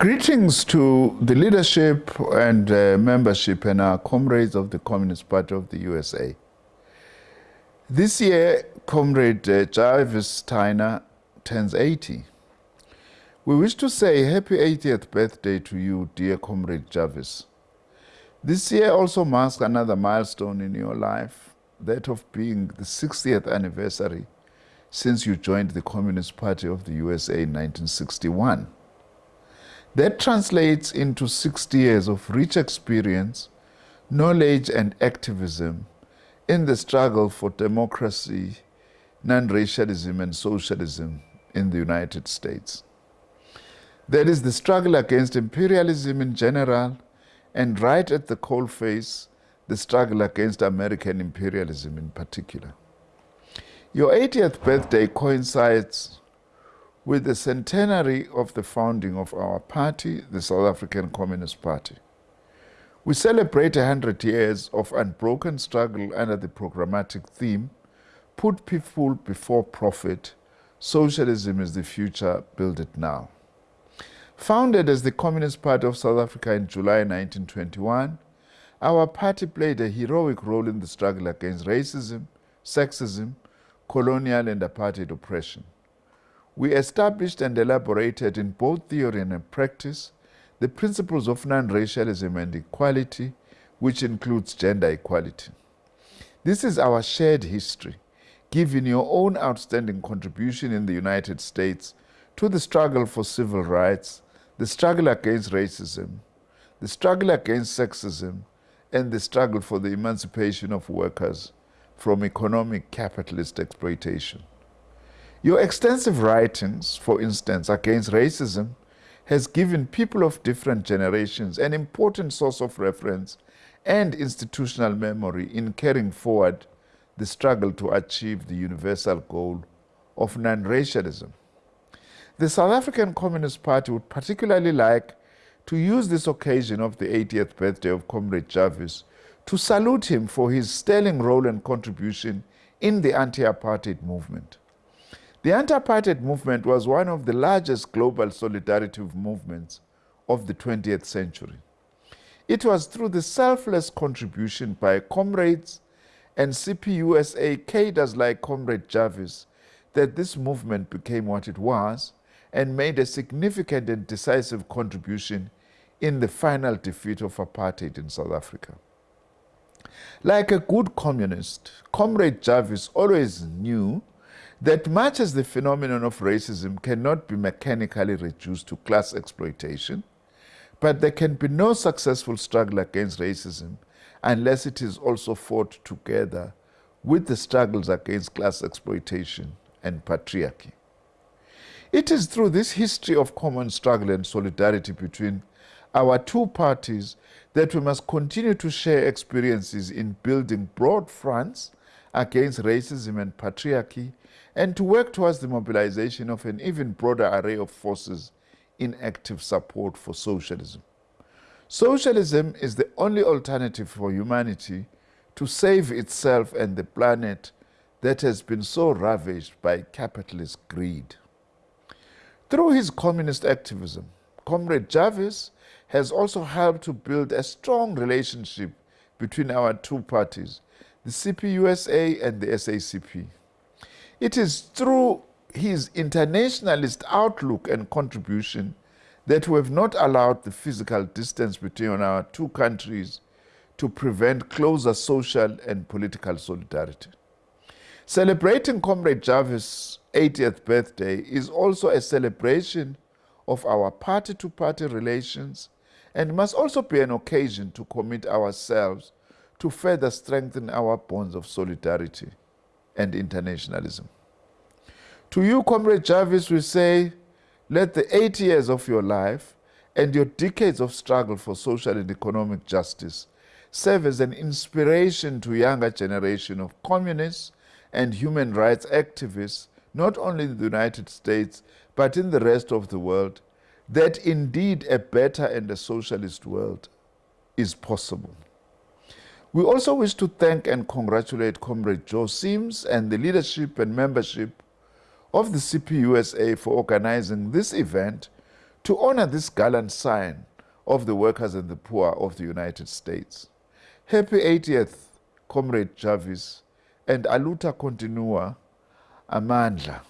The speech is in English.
Greetings to the leadership and uh, membership and our comrades of the Communist Party of the USA. This year, Comrade uh, Jarvis Tyner turns 80. We wish to say happy 80th birthday to you, dear Comrade Jarvis. This year also marks another milestone in your life, that of being the 60th anniversary since you joined the Communist Party of the USA in 1961. That translates into 60 years of rich experience, knowledge, and activism in the struggle for democracy, non-racialism, and socialism in the United States. That is the struggle against imperialism in general, and right at the coalface, the struggle against American imperialism in particular. Your 80th birthday coincides with the centenary of the founding of our party, the South African Communist Party. We celebrate 100 years of unbroken struggle under the programmatic theme, put people before profit, socialism is the future, build it now. Founded as the Communist Party of South Africa in July 1921, our party played a heroic role in the struggle against racism, sexism, colonial and apartheid oppression. We established and elaborated in both theory and practice the principles of non-racialism and equality, which includes gender equality. This is our shared history, given your own outstanding contribution in the United States to the struggle for civil rights, the struggle against racism, the struggle against sexism, and the struggle for the emancipation of workers from economic capitalist exploitation. Your extensive writings, for instance, against racism, has given people of different generations an important source of reference and institutional memory in carrying forward the struggle to achieve the universal goal of non-racialism. The South African Communist Party would particularly like to use this occasion of the 80th birthday of Comrade Jarvis to salute him for his sterling role and contribution in the anti-apartheid movement. The anti-apartheid movement was one of the largest global solidarity movements of the 20th century. It was through the selfless contribution by comrades and CPUSA cadres like Comrade Jarvis that this movement became what it was and made a significant and decisive contribution in the final defeat of apartheid in South Africa. Like a good communist, Comrade Jarvis always knew that much as the phenomenon of racism cannot be mechanically reduced to class exploitation, but there can be no successful struggle against racism unless it is also fought together with the struggles against class exploitation and patriarchy. It is through this history of common struggle and solidarity between our two parties that we must continue to share experiences in building broad fronts against racism and patriarchy and to work towards the mobilization of an even broader array of forces in active support for socialism. Socialism is the only alternative for humanity to save itself and the planet that has been so ravaged by capitalist greed. Through his communist activism, Comrade Jarvis has also helped to build a strong relationship between our two parties, the CPUSA and the SACP. It is through his internationalist outlook and contribution that we have not allowed the physical distance between our two countries to prevent closer social and political solidarity. Celebrating Comrade Jarvis' 80th birthday is also a celebration of our party-to-party -party relations and must also be an occasion to commit ourselves to further strengthen our bonds of solidarity and internationalism. To you, Comrade Jarvis, we say, let the eight years of your life and your decades of struggle for social and economic justice serve as an inspiration to younger generation of communists and human rights activists, not only in the United States, but in the rest of the world, that indeed a better and a socialist world is possible. We also wish to thank and congratulate Comrade Joe Sims and the leadership and membership of the CPUSA for organizing this event to honor this gallant sign of the workers and the poor of the United States. Happy 80th, Comrade Jarvis, and Aluta Continua, Amandla.